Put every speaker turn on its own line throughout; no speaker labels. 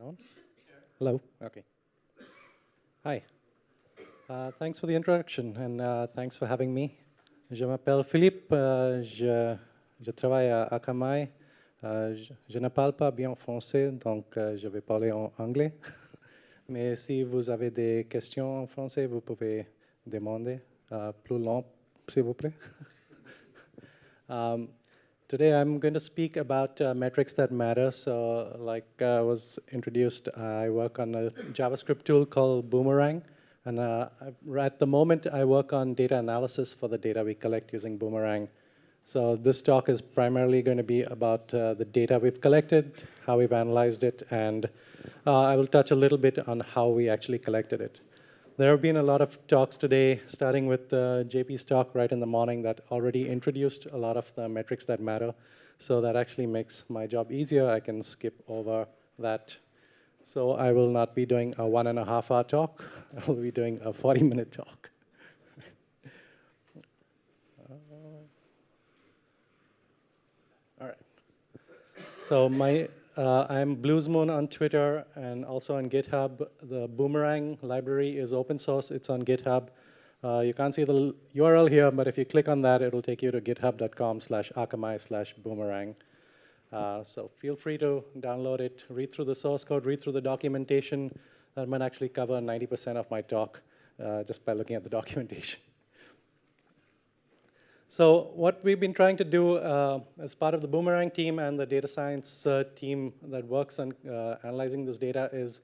it on? Hello? Okay. Hi. Uh, thanks for the introduction and uh, thanks for having me. Je m'appelle Philippe, uh, je, je, travaille à Akamai. Je, je, ne parle pas bien français, donc je vais parler en anglais. Mais si vous avez des questions en français, vous pouvez demander plus long, s'il vous plaît. um, Today I'm going to speak about uh, metrics that matter. So like uh, was introduced, I work on a JavaScript tool called Boomerang. And uh, at the moment, I work on data analysis for the data we collect using Boomerang. So this talk is primarily going to be about uh, the data we've collected, how we've analyzed it, and uh, I will touch a little bit on how we actually collected it. There have been a lot of talks today, starting with uh, JP's talk right in the morning that already introduced a lot of the metrics that matter. So that actually makes my job easier. I can skip over that. So I will not be doing a one and a half hour talk. I will be doing a 40 minute talk. all right. So my uh, I'm Bluesmoon on Twitter and also on GitHub. The Boomerang library is open source. It's on GitHub. Uh, you can't see the URL here, but if you click on that, it'll take you to github.com slash akamai slash boomerang. Uh, so feel free to download it, read through the source code, read through the documentation. That might actually cover 90% of my talk uh, just by looking at the documentation. So what we've been trying to do uh, as part of the Boomerang team and the data science uh, team that works on uh, analyzing this data is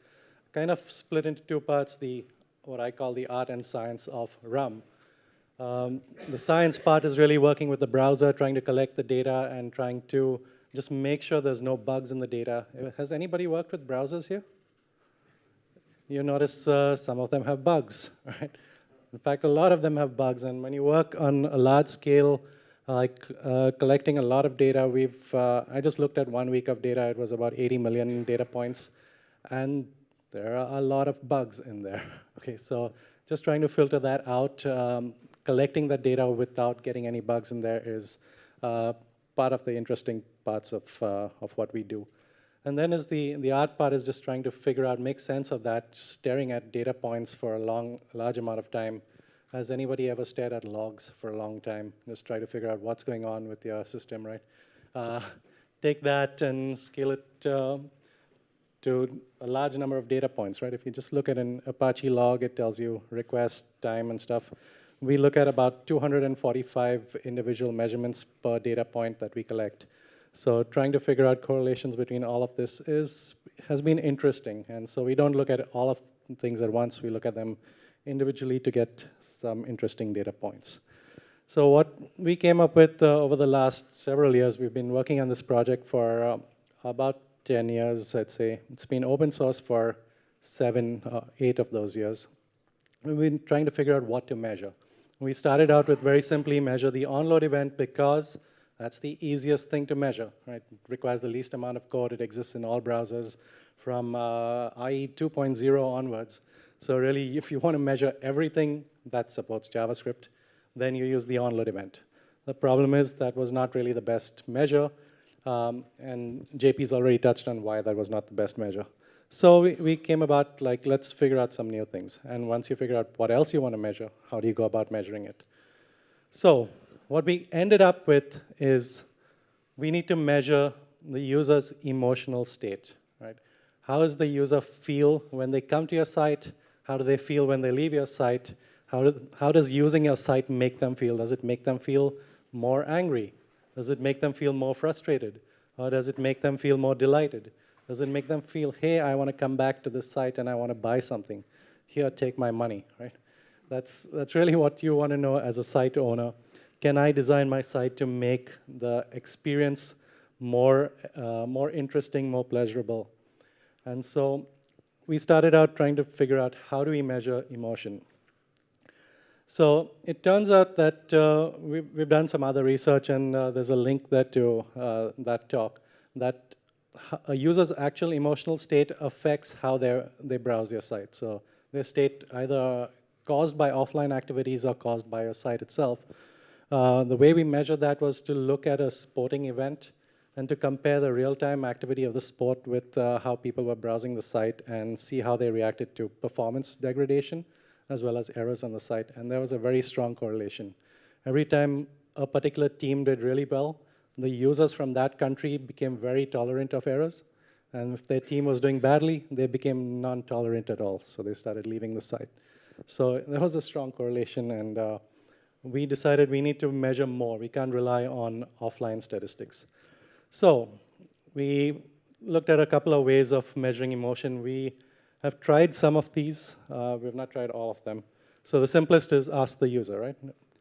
kind of split into two parts, the what I call the art and science of RUM. Um, the science part is really working with the browser, trying to collect the data and trying to just make sure there's no bugs in the data. Has anybody worked with browsers here? You notice uh, some of them have bugs, right? In fact, a lot of them have bugs, and when you work on a large scale, like uh, collecting a lot of data, we've, uh, I just looked at one week of data, it was about 80 million data points, and there are a lot of bugs in there. Okay, so just trying to filter that out, um, collecting that data without getting any bugs in there is uh, part of the interesting parts of, uh, of what we do. And then is the, the art part is just trying to figure out, make sense of that, staring at data points for a long, large amount of time. Has anybody ever stared at logs for a long time? Just try to figure out what's going on with your system, right? Uh, take that and scale it uh, to a large number of data points, right? If you just look at an Apache log, it tells you request time and stuff. We look at about 245 individual measurements per data point that we collect. So trying to figure out correlations between all of this is has been interesting. And so we don't look at all of things at once. We look at them individually to get some interesting data points. So what we came up with uh, over the last several years, we've been working on this project for uh, about 10 years, I'd say. It's been open source for seven, uh, eight of those years. We've been trying to figure out what to measure. We started out with very simply measure the onload event because that's the easiest thing to measure, right? It requires the least amount of code. It exists in all browsers from uh, IE 2.0 onwards. So really, if you want to measure everything that supports JavaScript, then you use the onload event. The problem is that was not really the best measure, um, and JP's already touched on why that was not the best measure. So we, we came about like, let's figure out some new things. And once you figure out what else you want to measure, how do you go about measuring it? So what we ended up with is we need to measure the user's emotional state, right? How does the user feel when they come to your site? How do they feel when they leave your site? How, do, how does using your site make them feel? Does it make them feel more angry? Does it make them feel more frustrated? Or does it make them feel more delighted? Does it make them feel, hey, I want to come back to this site and I want to buy something. Here, take my money, right? That's, that's really what you want to know as a site owner can I design my site to make the experience more, uh, more interesting, more pleasurable? And so we started out trying to figure out how do we measure emotion. So it turns out that uh, we've, we've, done some other research, and uh, there's a link there to uh, that talk, that a user's actual emotional state affects how they browse your site. So their state either caused by offline activities or caused by your site itself. Uh, the way we measured that was to look at a sporting event and to compare the real-time activity of the sport with uh, how people were browsing the site and see how they reacted to performance degradation as well as errors on the site. And there was a very strong correlation. Every time a particular team did really well, the users from that country became very tolerant of errors. And if their team was doing badly, they became non-tolerant at all. So they started leaving the site. So there was a strong correlation, and uh, we decided we need to measure more. We can't rely on offline statistics. So we looked at a couple of ways of measuring emotion. We have tried some of these. Uh, we've not tried all of them. So the simplest is ask the user, right?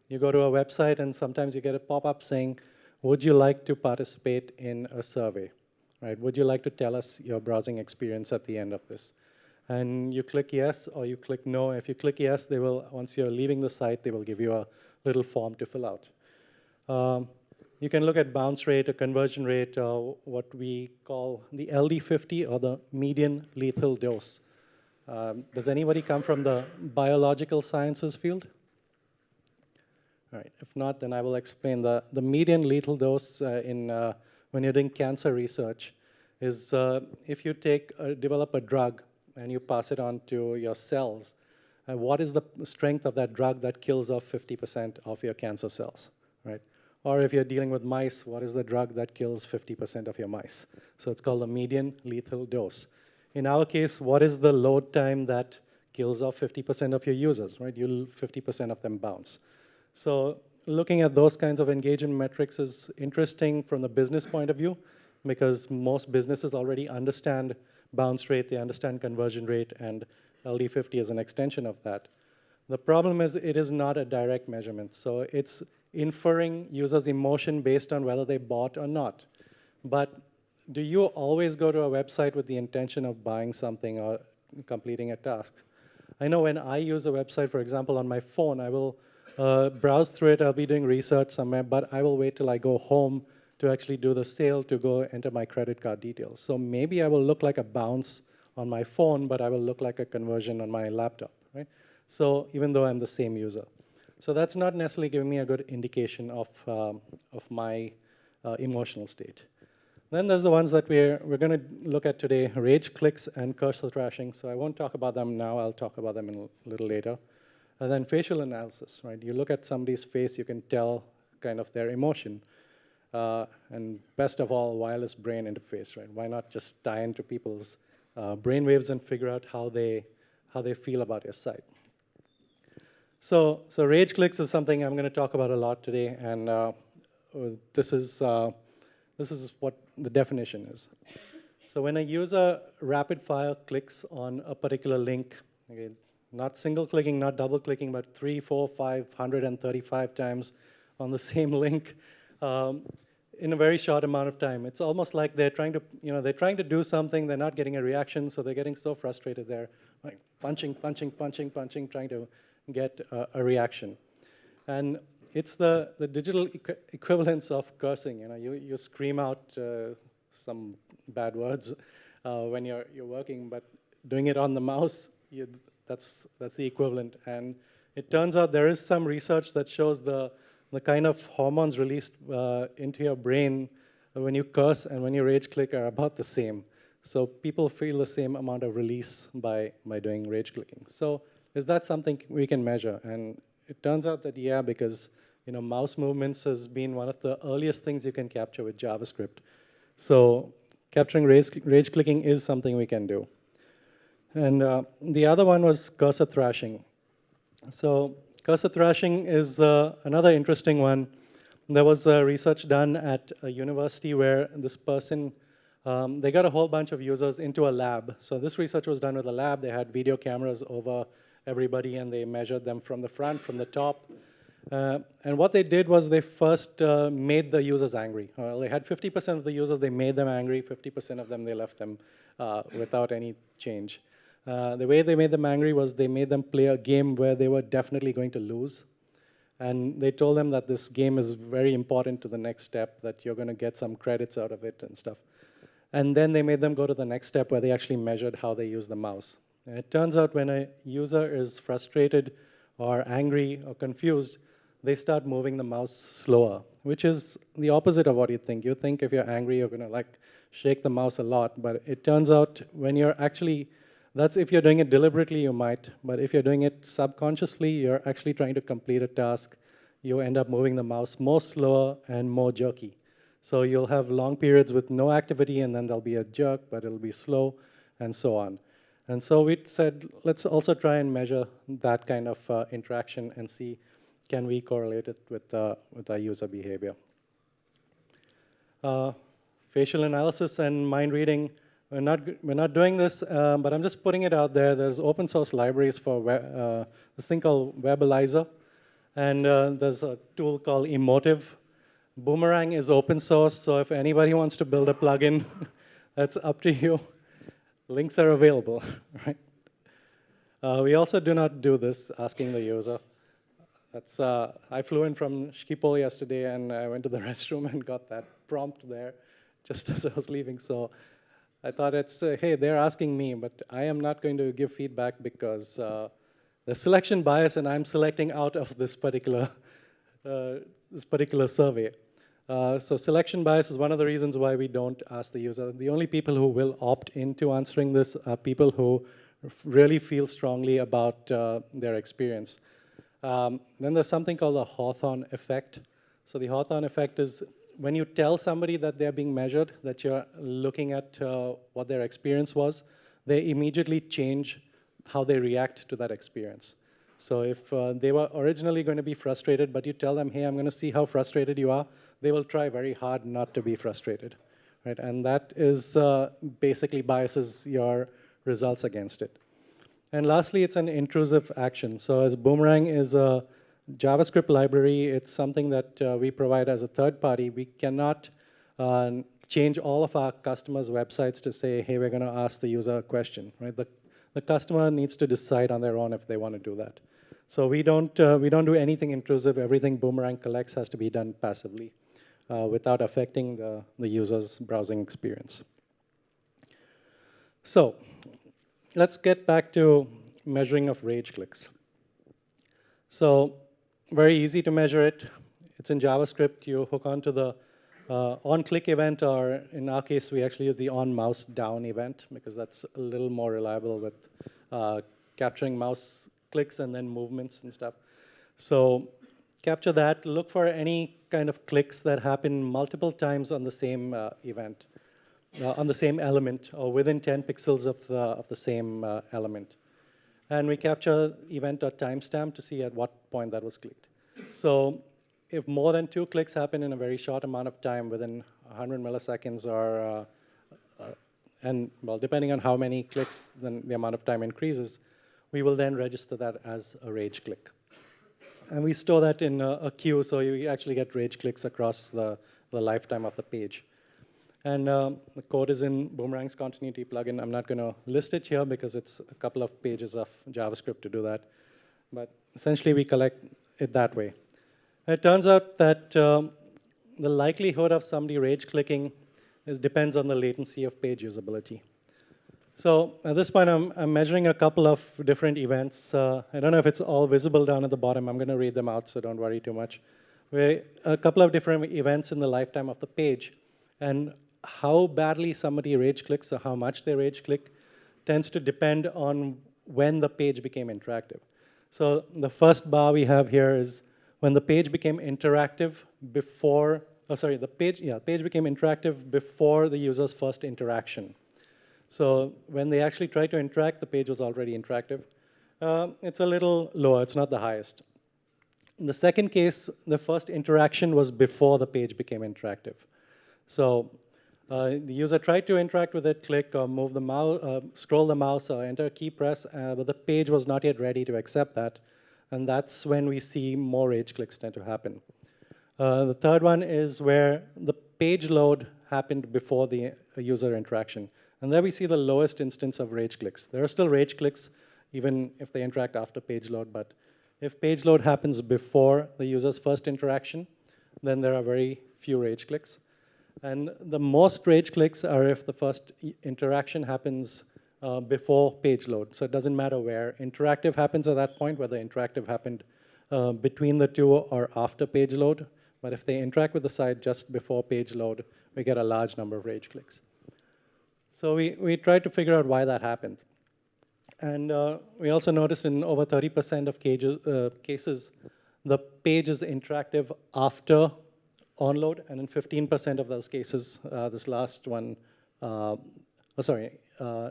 You go to a website, and sometimes you get a pop-up saying, would you like to participate in a survey? Right? Would you like to tell us your browsing experience at the end of this? And you click yes or you click no. If you click yes, they will, once you're leaving the site, they will give you a little form to fill out. Um, you can look at bounce rate or conversion rate, or what we call the LD50 or the median lethal dose. Um, does anybody come from the biological sciences field? All right, if not, then I will explain. The, the median lethal dose uh, in, uh, when you're doing cancer research is uh, if you take, develop a drug and you pass it on to your cells, uh, what is the strength of that drug that kills off 50% of your cancer cells, right? Or if you're dealing with mice, what is the drug that kills 50% of your mice? So it's called the median lethal dose. In our case, what is the load time that kills off 50% of your users, right? You'll 50% of them bounce. So looking at those kinds of engagement metrics is interesting from the business point of view because most businesses already understand bounce rate, they understand conversion rate, and LD50 is an extension of that. The problem is it is not a direct measurement. So it's inferring users' emotion based on whether they bought or not. But do you always go to a website with the intention of buying something or completing a task? I know when I use a website, for example, on my phone, I will uh, browse through it, I'll be doing research somewhere, but I will wait till I go home to actually do the sale to go enter my credit card details. So maybe I will look like a bounce on my phone, but I will look like a conversion on my laptop, right? So even though I'm the same user. So that's not necessarily giving me a good indication of, um, of my uh, emotional state. Then there's the ones that we're, we're going to look at today, rage clicks and cursor thrashing. So I won't talk about them now. I'll talk about them a little later. And then facial analysis, right? You look at somebody's face, you can tell kind of their emotion. Uh, and best of all, wireless brain interface, right? Why not just tie into people's uh, brain waves and figure out how they, how they feel about your site? So, so rage clicks is something I'm going to talk about a lot today, and uh, this is uh, this is what the definition is. So when a user rapid fire clicks on a particular link, okay, not single clicking, not double clicking, but three, four, five, hundred and thirty-five times on the same link, um, in a very short amount of time. It's almost like they're trying to, you know, they're trying to do something, they're not getting a reaction, so they're getting so frustrated. They're like punching, punching, punching, punching, trying to get a, reaction. And it's the, the digital equ equivalence of cursing. You know, you, you scream out uh, some bad words uh, when you're, you're working, but doing it on the mouse, you, that's, that's the equivalent. And it turns out there is some research that shows the the kind of hormones released uh, into your brain when you curse and when you rage click are about the same. So people feel the same amount of release by, by doing rage clicking. So is that something we can measure? And it turns out that yeah, because you know, mouse movements has been one of the earliest things you can capture with JavaScript. So capturing rage, rage clicking is something we can do. And uh, the other one was cursor thrashing. So Cursor thrashing is uh, another interesting one. There was uh, research done at a university where this person, um, they got a whole bunch of users into a lab. So this research was done with a lab. They had video cameras over everybody and they measured them from the front, from the top. Uh, and what they did was they first uh, made the users angry. They had 50% of the users, they made them angry. 50% of them, they left them uh, without any change. Uh, the way they made them angry was they made them play a game where they were definitely going to lose. And they told them that this game is very important to the next step, that you're going to get some credits out of it and stuff. And then they made them go to the next step where they actually measured how they use the mouse. And it turns out when a user is frustrated or angry or confused, they start moving the mouse slower. which is the opposite of what you think. You think if you're angry, you're gonna like shake the mouse a lot, but it turns out when you're actually, that's if you're doing it deliberately, you might, but if you're doing it subconsciously, you're actually trying to complete a task, you end up moving the mouse more slower and more jerky. So you'll have long periods with no activity, and then there'll be a jerk, but it'll be slow, and so on. And so we said, let's also try and measure that kind of uh, interaction and see can we correlate it with, uh, with our user behavior. Uh, facial analysis and mind reading, we're not, we're not doing this, um, but I'm just putting it out there. There's open source libraries for web, uh, this thing called Webalizer, and uh, there's a tool called Emotiv. Boomerang is open source, so if anybody wants to build a plugin, that's up to you. Links are available, right? Uh, we also do not do this, asking the user. That's, uh, I flew in from Schiphol yesterday, and I went to the restroom and got that prompt there just as I was leaving. So I thought it's, uh, hey, they're asking me, but I am not going to give feedback because uh, the selection bias, and I'm selecting out of this particular, uh, this particular survey. Uh, so selection bias is one of the reasons why we don't ask the user. The only people who will opt into answering this are people who really feel strongly about uh, their experience. Um, then there's something called the Hawthorne effect. So the Hawthorne effect is when you tell somebody that they're being measured, that you're looking at uh, what their experience was, they immediately change how they react to that experience. So if uh, they were originally going to be frustrated, but you tell them, hey, I'm going to see how frustrated you are, they will try very hard not to be frustrated. Right? And that is uh, basically biases your results against it. And lastly, it's an intrusive action. So as Boomerang is a JavaScript library, it's something that uh, we provide as a third party. We cannot uh, change all of our customers' websites to say, hey, we're going to ask the user a question. Right? The, the customer needs to decide on their own if they want to do that. So we don't, uh, we don't do anything intrusive. Everything Boomerang collects has to be done passively uh, without affecting the, the user's browsing experience. So let's get back to measuring of rage clicks. So very easy to measure it. It's in JavaScript. You hook onto the uh, on-click event, or in our case, we actually use the on-mouse down event because that's a little more reliable with uh, capturing mouse clicks and then movements and stuff. So capture that, look for any kind of clicks that happen multiple times on the same uh, event, uh, on the same element, or within 10 pixels of the, of the same uh, element. And we capture event.timestamp to see at what point that was clicked. So if more than two clicks happen in a very short amount of time, within 100 milliseconds or, uh, uh, and well, depending on how many clicks, then the amount of time increases, we will then register that as a rage click. And we store that in a, a queue, so you actually get rage clicks across the, the lifetime of the page. And um, the code is in Boomerang's continuity plugin. I'm not going to list it here because it's a couple of pages of JavaScript to do that. But essentially, we collect it that way. It turns out that um, the likelihood of somebody rage clicking is, depends on the latency of page usability. So at this point, I'm, I'm measuring a couple of different events. Uh, I don't know if it's all visible down at the bottom. I'm going to read them out, so don't worry too much. we a couple of different events in the lifetime of the page. And how badly somebody rage clicks or how much they rage click tends to depend on when the page became interactive. So the first bar we have here is when the page became interactive before, oh sorry, the page, yeah, page became interactive before the user's first interaction. So when they actually tried to interact, the page was already interactive. Uh, it's a little lower, it's not the highest. In the second case, the first interaction was before the page became interactive. So uh, the user tried to interact with it, click or move the mouse, uh, scroll the mouse or enter a key press, uh, but the page was not yet ready to accept that. And that's when we see more rage clicks tend to happen. Uh, the third one is where the page load happened before the uh, user interaction. And there we see the lowest instance of rage clicks. There are still rage clicks, even if they interact after page load, but if page load happens before the user's first interaction, then there are very few rage clicks. And the most rage clicks are if the first interaction happens uh, before page load. So it doesn't matter where. Interactive happens at that point, whether interactive happened uh, between the two or after page load. But if they interact with the site just before page load, we get a large number of rage clicks. So we, we tried to figure out why that happened. And uh, we also noticed in over 30% of cages, uh, cases, the page is interactive after onload, and in 15% of those cases, uh, this last one, uh, oh, sorry, uh,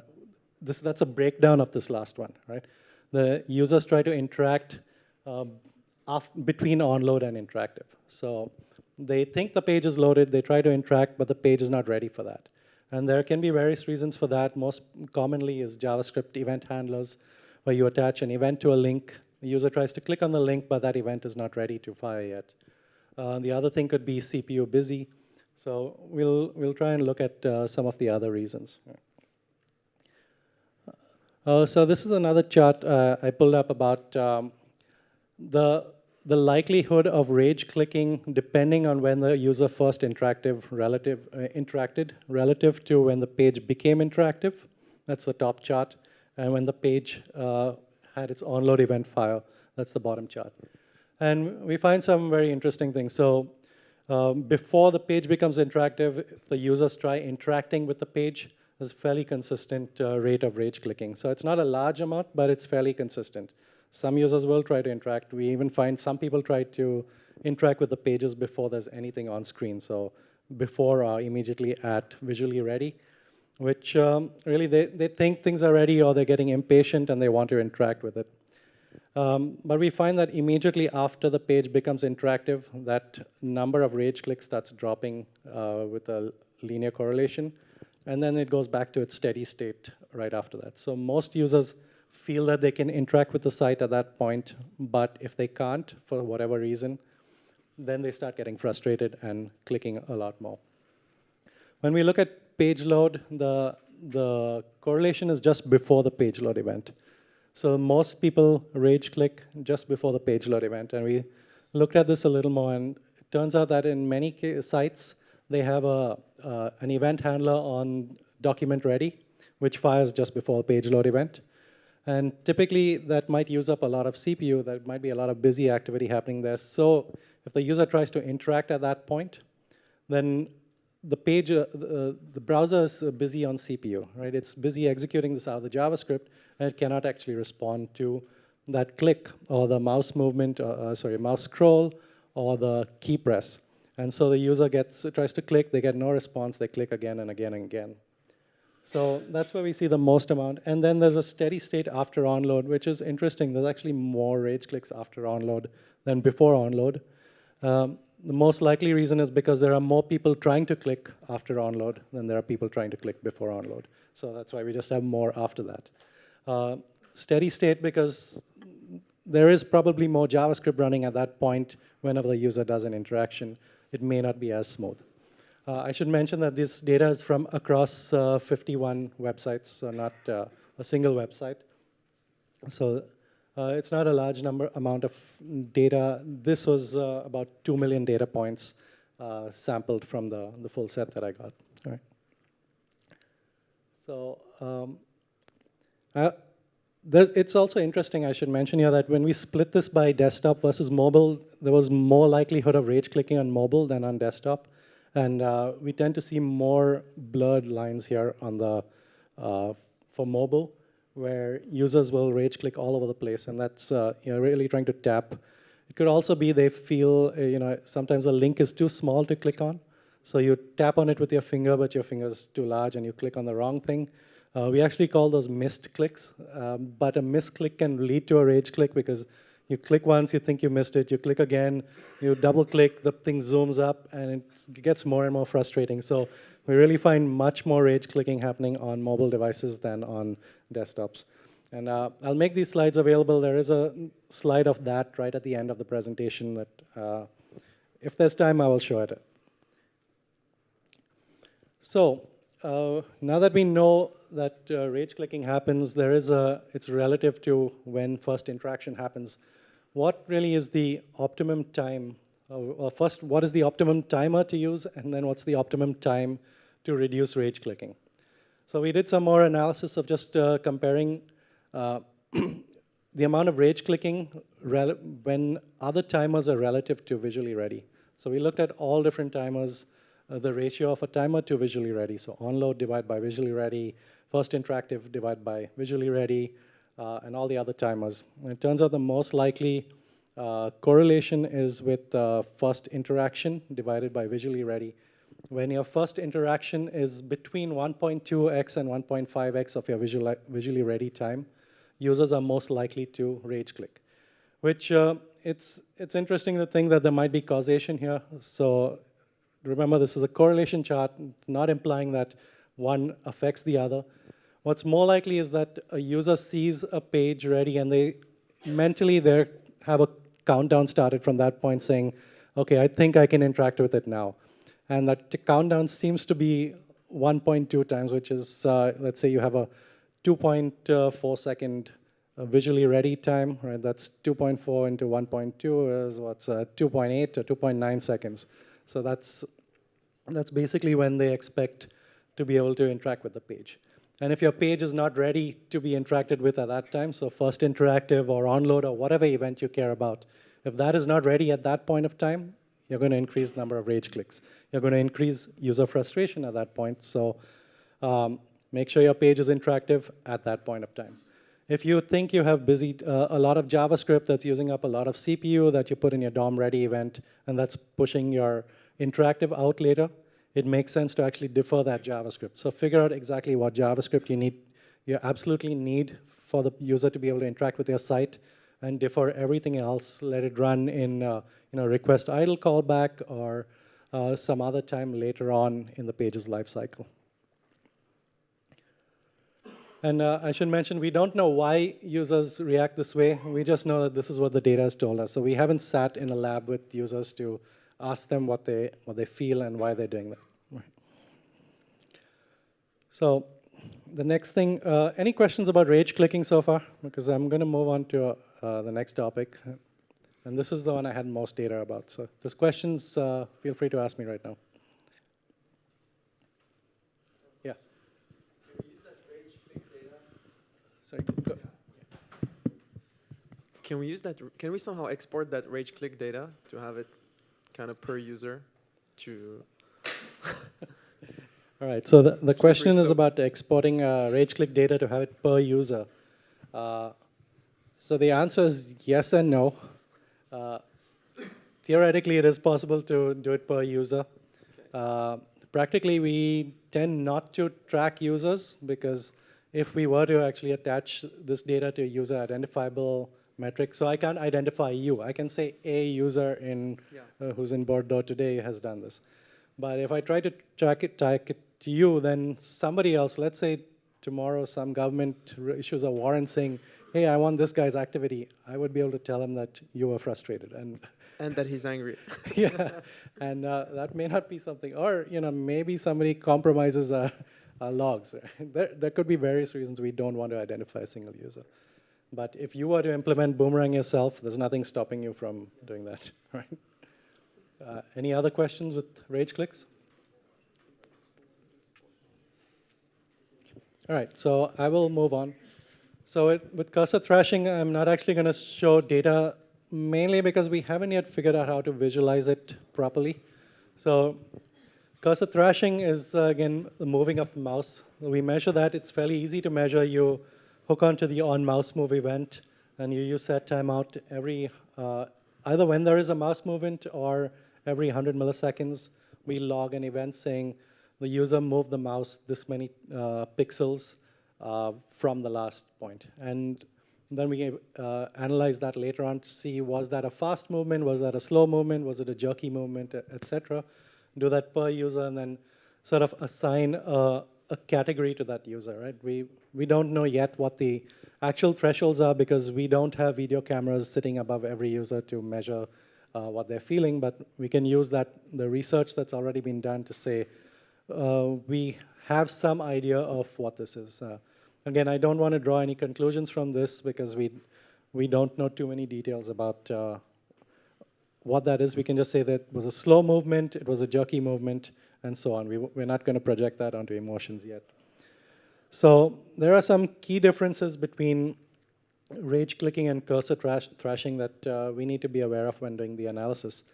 this, that's a breakdown of this last one, right? The users try to interact um, between onload and interactive. So they think the page is loaded, they try to interact, but the page is not ready for that. And there can be various reasons for that. Most commonly is JavaScript event handlers, where you attach an event to a link. The user tries to click on the link, but that event is not ready to fire yet. Uh, the other thing could be CPU busy. So we'll, we'll try and look at uh, some of the other reasons. Uh, so this is another chart uh, I pulled up about um, the, the likelihood of rage clicking depending on when the user first interactive relative, uh, interacted relative to when the page became interactive. That's the top chart. And when the page uh, had its onload event file, that's the bottom chart. And we find some very interesting things. So um, before the page becomes interactive, the users try interacting with the page, there's a fairly consistent uh, rate of rage clicking. So it's not a large amount, but it's fairly consistent. Some users will try to interact. We even find some people try to interact with the pages before there's anything on screen. So before or immediately at visually ready, which um, really they, they think things are ready or they're getting impatient and they want to interact with it. Um, but we find that immediately after the page becomes interactive, that number of rage clicks starts dropping uh, with a linear correlation. And then it goes back to its steady state right after that. So most users feel that they can interact with the site at that point, but if they can't, for whatever reason, then they start getting frustrated and clicking a lot more. When we look at page load, the, the correlation is just before the page load event. So most people rage click just before the page load event. And we looked at this a little more, and it turns out that in many sites, they have a, uh, an event handler on document ready, which fires just before the page load event. And typically, that might use up a lot of CPU. There might be a lot of busy activity happening there. So if the user tries to interact at that point, then the page, uh, the, the browser is busy on CPU, right? It's busy executing this out of the JavaScript, it cannot actually respond to that click or the mouse movement, uh, uh, sorry, mouse scroll or the key press. And so the user gets tries to click, they get no response, they click again and again and again. So that's where we see the most amount. And then there's a steady state after onload, which is interesting. There's actually more rage clicks after onload than before onload. Um, the most likely reason is because there are more people trying to click after onload than there are people trying to click before onload. So that's why we just have more after that. Uh, steady state because there is probably more JavaScript running at that point whenever the user does an interaction. It may not be as smooth. Uh, I should mention that this data is from across uh, 51 websites, so not uh, a single website. So uh, it's not a large number amount of data. This was uh, about 2 million data points uh, sampled from the, the full set that I got. All right. So um, it's also interesting, I should mention here, that when we split this by desktop versus mobile, there was more likelihood of rage clicking on mobile than on desktop. And uh, we tend to see more blurred lines here on the, uh, for mobile, where users will rage click all over the place, and that's uh, you know, really trying to tap. It could also be they feel, uh, you know, sometimes a link is too small to click on, so you tap on it with your finger, but your finger is too large, and you click on the wrong thing. Uh, we actually call those missed clicks, um, but a missed misclick can lead to a rage click because you click once, you think you missed it, you click again, you double click, the thing zooms up, and it gets more and more frustrating. So we really find much more rage clicking happening on mobile devices than on desktops. And uh, I'll make these slides available. There is a slide of that right at the end of the presentation that uh, if there's time, I will show it. So uh, now that we know that uh, rage clicking happens, there is a, it's relative to when first interaction happens. What really is the optimum time? Uh, first, what is the optimum timer to use? And then what's the optimum time to reduce rage clicking? So we did some more analysis of just uh, comparing uh, the amount of rage clicking when other timers are relative to visually ready. So we looked at all different timers, uh, the ratio of a timer to visually ready. So onload divided by visually ready, first interactive divided by visually ready, uh, and all the other timers. And it turns out the most likely uh, correlation is with uh, first interaction divided by visually ready. When your first interaction is between 1.2x and 1.5x of your visual, visually ready time, users are most likely to rage click, which uh, it's, it's interesting to think that there might be causation here. So remember, this is a correlation chart, not implying that one affects the other. What's more likely is that a user sees a page ready and they mentally they have a countdown started from that point saying, okay, I think I can interact with it now. And that countdown seems to be 1.2 times, which is, uh, let's say you have a 2.4 second uh, visually ready time, right? That's 2.4 into 1.2 is what's uh, 2.8 or 2.9 seconds. So that's, that's basically when they expect to be able to interact with the page. And if your page is not ready to be interacted with at that time, so first interactive or onload or whatever event you care about, if that is not ready at that point of time, you're going to increase the number of rage clicks. You're going to increase user frustration at that point. So um, make sure your page is interactive at that point of time. If you think you have busy uh, a lot of JavaScript that's using up a lot of CPU that you put in your DOM ready event, and that's pushing your interactive out later, it makes sense to actually defer that JavaScript. So figure out exactly what JavaScript you need, you absolutely need for the user to be able to interact with your site and defer everything else. Let it run in uh, you know, request idle callback or uh, some other time later on in the page's lifecycle. And uh, I should mention, we don't know why users react this way. We just know that this is what the data has told us. So we haven't sat in a lab with users to ask them what they, what they feel and why they're doing that. So the next thing, uh, any questions about rage clicking so far? Because I'm going to move on to uh, the next topic. And this is the one I had most data about. So if there's questions, uh, feel free to ask me right now. Yeah. Can we use that rage click data? Sorry, go.
Can we use that? Can we somehow export that rage click data to have it kind of per user to
All right, so the, the question is about exporting uh, rage click data to have it per user. Uh, so the answer is yes and no. Uh, theoretically, it is possible to do it per user. Okay. Uh, practically, we tend not to track users because if we were to actually attach this data to a user identifiable metric. So I can't identify you. I can say a user in yeah. uh, who's in Bordeaux today has done this. But if I try to track it, track it to you, then somebody else, let's say tomorrow some government issues a warrant saying, hey, I want this guy's activity, I would be able to tell him that you were frustrated. And,
and that he's angry.
yeah, and uh, that may not be something, or you know, maybe somebody compromises our, our logs. there, there could be various reasons we don't want to identify a single user. But if you were to implement Boomerang yourself, there's nothing stopping you from doing that, right? Uh, any other questions with rage clicks? All right, so I will move on. So it, with cursor thrashing, I'm not actually going to show data mainly because we haven't yet figured out how to visualize it properly. So cursor thrashing is, uh, again, the moving of the mouse. We measure that. It's fairly easy to measure. You hook onto the on mouse move event, and you use that timeout every, uh, either when there is a mouse movement or every 100 milliseconds, we log an event saying the user moved the mouse this many uh, pixels uh, from the last point. And then we uh, analyze that later on to see was that a fast movement, was that a slow movement, was it a jerky movement, etc. Do that per user and then sort of assign a, a category to that user, right? We, we don't know yet what the actual thresholds are because we don't have video cameras sitting above every user to measure uh, what they're feeling, but we can use that, the research that's already been done to say, uh, we have some idea of what this is. Uh, again, I don't want to draw any conclusions from this because we, we don't know too many details about uh, what that is. We can just say that it was a slow movement, it was a jerky movement, and so on. We, we're not going to project that onto emotions yet. So there are some key differences between rage clicking and cursor thrash thrashing that uh, we need to be aware of when doing the analysis.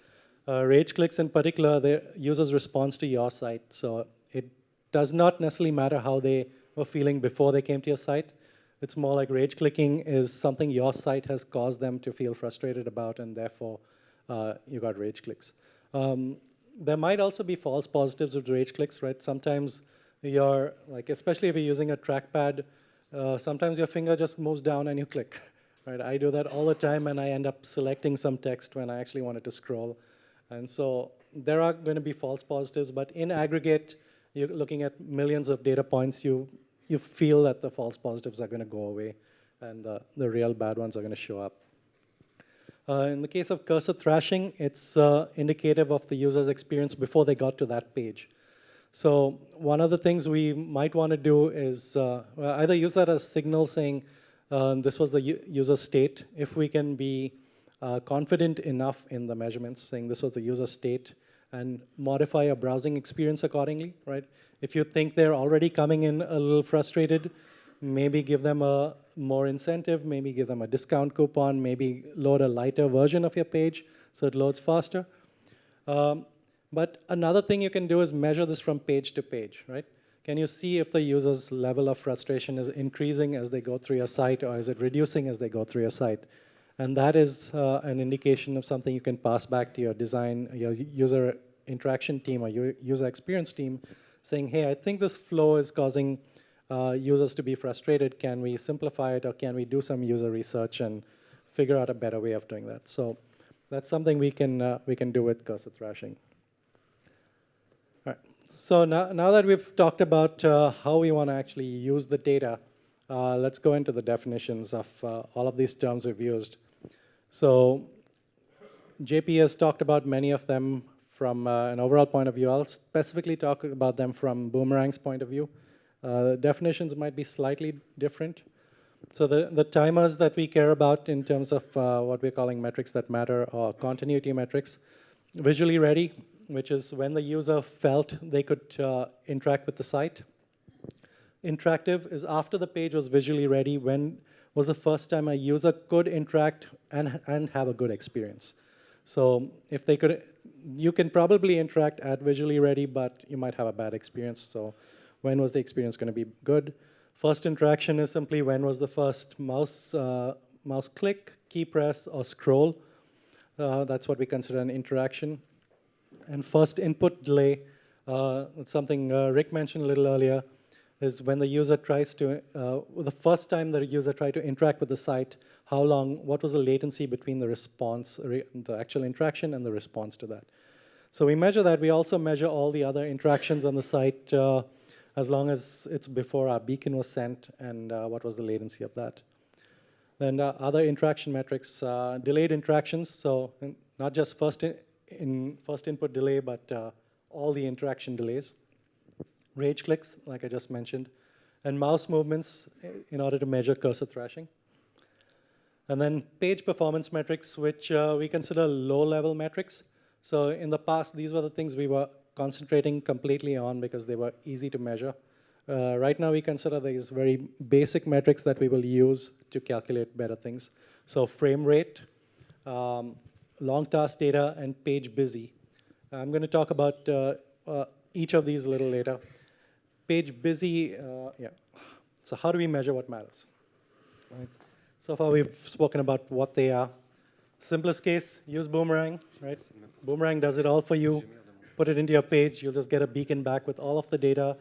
Uh, rage clicks in particular, the user's response to your site. So it does not necessarily matter how they were feeling before they came to your site. It's more like rage clicking is something your site has caused them to feel frustrated about, and therefore uh, you got rage clicks. Um, there might also be false positives with rage clicks, right? Sometimes you're, like, especially if you're using a trackpad, uh, sometimes your finger just moves down and you click, right? I do that all the time, and I end up selecting some text when I actually wanted to scroll. And so there are going to be false positives, but in aggregate, you're looking at millions of data points, you, you feel that the false positives are going to go away, and the, the real bad ones are going to show up. Uh, in the case of cursor thrashing, it's uh, indicative of the user's experience before they got to that page. So one of the things we might want to do is uh, either use that as signal saying uh, this was the user state, if we can be uh, confident enough in the measurements, saying this was the user state, and modify your browsing experience accordingly, right? If you think they're already coming in a little frustrated, maybe give them a more incentive, maybe give them a discount coupon, maybe load a lighter version of your page so it loads faster. Um, but another thing you can do is measure this from page to page, right? Can you see if the user's level of frustration is increasing as they go through your site or is it reducing as they go through your site? And that is uh, an indication of something you can pass back to your design, your user interaction team or your user experience team, saying, hey, I think this flow is causing uh, users to be frustrated. Can we simplify it or can we do some user research and figure out a better way of doing that? So that's something we can, uh, we can do with cursor thrashing. All right. So now, now that we've talked about uh, how we want to actually use the data, uh, let's go into the definitions of uh, all of these terms we've used. So JP has talked about many of them from an overall point of view. I'll specifically talk about them from Boomerang's point of view. Uh, definitions might be slightly different. So the, the timers that we care about in terms of uh, what we're calling metrics that matter are continuity metrics. Visually ready, which is when the user felt they could uh, interact with the site. Interactive is after the page was visually ready, when was the first time a user could interact and, and have a good experience. So if they could, you can probably interact at visually ready, but you might have a bad experience. So when was the experience going to be good? First interaction is simply when was the first mouse, uh, mouse click, key press, or scroll. Uh, that's what we consider an interaction. And first input delay, uh, something uh, Rick mentioned a little earlier, is when the user tries to, uh, the first time the user tried to interact with the site, how long, what was the latency between the response, the actual interaction and the response to that. So we measure that. We also measure all the other interactions on the site uh, as long as it's before our beacon was sent and uh, what was the latency of that. Then uh, other interaction metrics, uh, delayed interactions, so not just first, in, in first input delay, but uh, all the interaction delays rage clicks, like I just mentioned, and mouse movements in order to measure cursor thrashing. And then page performance metrics, which uh, we consider low-level metrics. So in the past, these were the things we were concentrating completely on because they were easy to measure. Uh, right now, we consider these very basic metrics that we will use to calculate better things. So frame rate, um, long task data, and page busy. I'm going to talk about uh, uh, each of these a little later page busy, uh, yeah. So how do we measure what matters? Right. So far we've spoken about what they are. Simplest case, use Boomerang, right? Boomerang does it all for you. Put it into your page, you'll just get a beacon back with all of the data,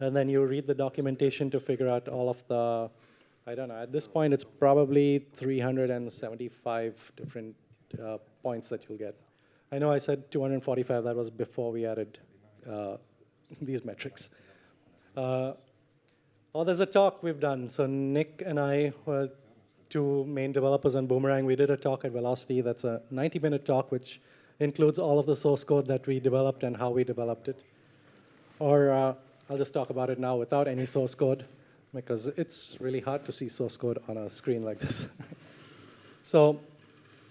and then you read the documentation to figure out all of the, I don't know, at this point it's probably 375 different uh, points that you'll get. I know I said 245, that was before we added uh, these metrics. Uh, oh, there's a talk we've done. So Nick and I were two main developers on Boomerang. We did a talk at Velocity that's a 90-minute talk, which includes all of the source code that we developed and how we developed it. Or uh, I'll just talk about it now without any source code, because it's really hard to see source code on a screen like this. so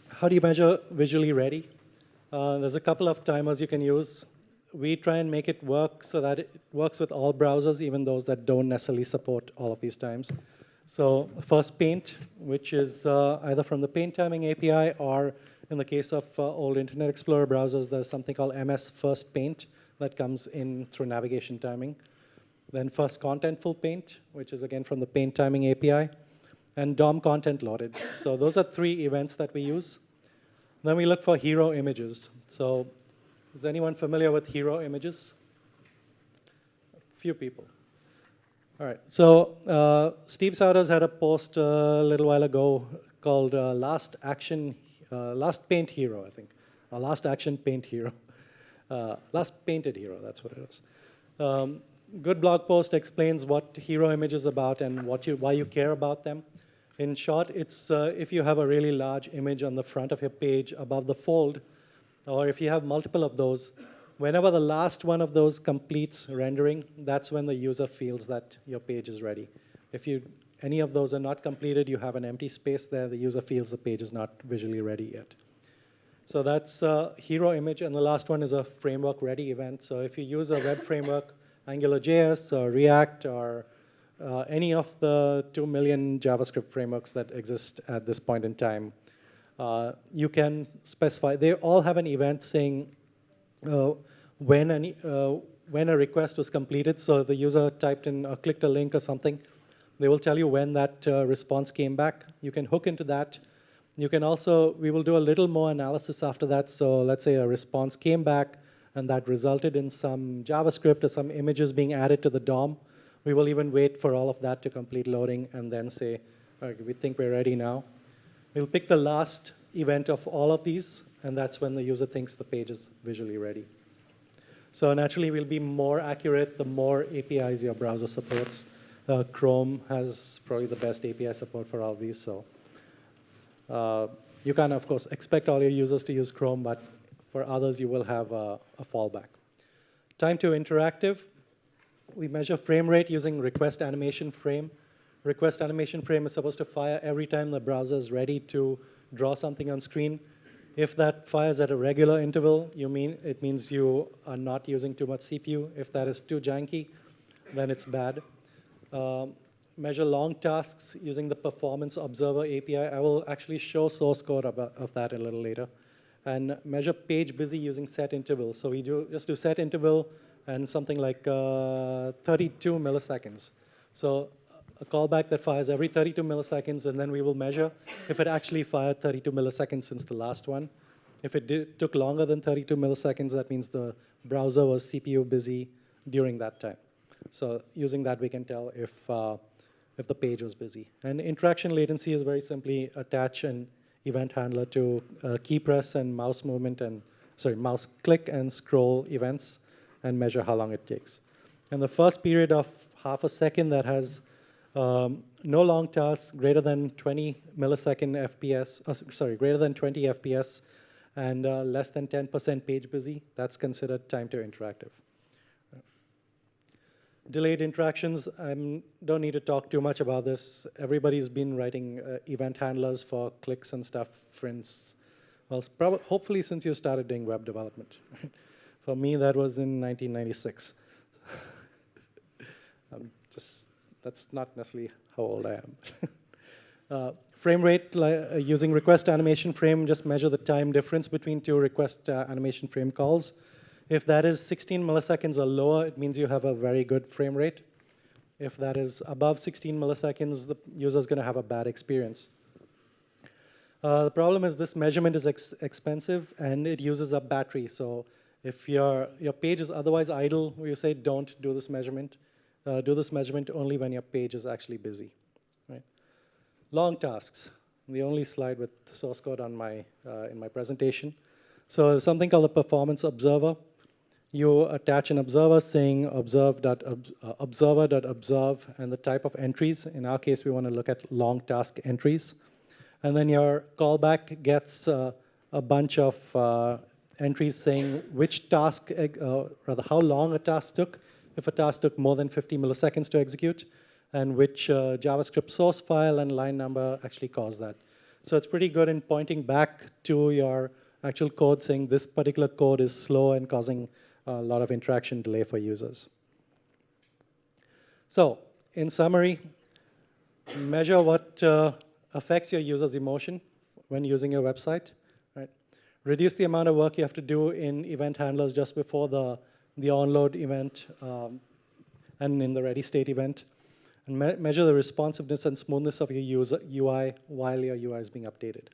how do you measure visually ready? Uh, there's a couple of timers you can use we try and make it work so that it works with all browsers, even those that don't necessarily support all of these times. So first Paint, which is uh, either from the Paint Timing API or In the case of uh, old Internet Explorer browsers, there's something called MS First Paint that comes in through navigation timing. Then First Contentful Paint, which is again from the Paint Timing API, and DOM Content Loaded. So those are three events that we use. Then we look for hero images. So is anyone familiar with hero images? A few people. All right. So uh, Steve Souders had a post a little while ago called uh, "Last Action, uh, Last Paint Hero," I think, or "Last Action Paint Hero," uh, "Last Painted Hero." That's what it was. Um, good blog post explains what hero image is about and what you, why you care about them. In short, it's uh, if you have a really large image on the front of your page above the fold, or if you have multiple of those, whenever the last one of those completes rendering, that's when the user feels that your page is ready. If you, any of those are not completed, you have an empty space there, the user feels the page is not visually ready yet. So that's a hero image, and the last one is a framework ready event. So if you use a web framework, AngularJS or React or uh, any of the 2 million JavaScript frameworks that exist at this point in time, uh, you can specify, they all have an event saying uh, when, any, uh, when a request was completed. So the user typed in, or clicked a link or something, they will tell you when that uh, response came back. You can hook into that. You can also, we will do a little more analysis after that. So let's say a response came back and that resulted in some JavaScript or some images being added to the DOM. We will even wait for all of that to complete loading and then say, we think we're ready now. We'll pick the last event of all of these, and that's when the user thinks the page is visually ready. So naturally, we'll be more accurate the more APIs your browser supports. Uh, Chrome has probably the best API support for all these, so uh, you can, of course, expect all your users to use Chrome, but for others, you will have a, a fallback. Time to interactive. We measure frame rate using request animation frame. Request animation frame is supposed to fire every time the browser is ready to draw something on screen. If that fires at a regular interval, you mean it means you are not using too much CPU. If that is too janky, then it's bad. Um, measure long tasks using the Performance Observer API. I will actually show source code of, of that a little later. And measure page busy using set interval. So we do just do set interval and something like uh, 32 milliseconds. So a callback that fires every 32 milliseconds, and then we will measure if it actually fired 32 milliseconds since the last one. If it did, took longer than 32 milliseconds, that means the browser was CPU busy during that time. So using that, we can tell if, uh, if the page was busy. And interaction latency is very simply attach an event handler to uh, key press and mouse movement and, sorry, mouse click and scroll events and measure how long it takes. And the first period of half a second that has um, no long tasks greater than 20 millisecond FPS, uh, sorry, greater than 20 FPS and uh, less than 10% page busy, that's considered time to interactive. Delayed interactions, I don't need to talk too much about this. Everybody's been writing uh, event handlers for clicks and stuff, friends. Well, probably, hopefully since you started doing web development. For me, that was in 1996. um, just that's not necessarily how old I am. uh, frame rate, uh, using request animation frame, just measure the time difference between two request uh, animation frame calls. If that is 16 milliseconds or lower, it means you have a very good frame rate. If that is above 16 milliseconds, the user is going to have a bad experience. Uh, the problem is this measurement is ex expensive and it uses up battery. So if your, your page is otherwise idle, we say don't do this measurement uh, do this measurement only when your page is actually busy. Right? Long tasks, the only slide with source code on my, uh, in my presentation. So something called a performance observer. You attach an observer saying observer.observe uh, and the type of entries. In our case, we want to look at long task entries. And then your callback gets uh, a bunch of uh, entries saying which task, uh, rather how long a task took, if a task took more than 50 milliseconds to execute, and which uh, JavaScript source file and line number actually caused that. So it's pretty good in pointing back to your actual code saying this particular code is slow and causing a lot of interaction delay for users. So in summary, measure what uh, affects your user's emotion when using your website. Right? reduce the amount of work you have to do in event handlers just before the, the onload event um, and in the ready state event, and me- measure the responsiveness and smoothness of your user UI while your UI is being updated.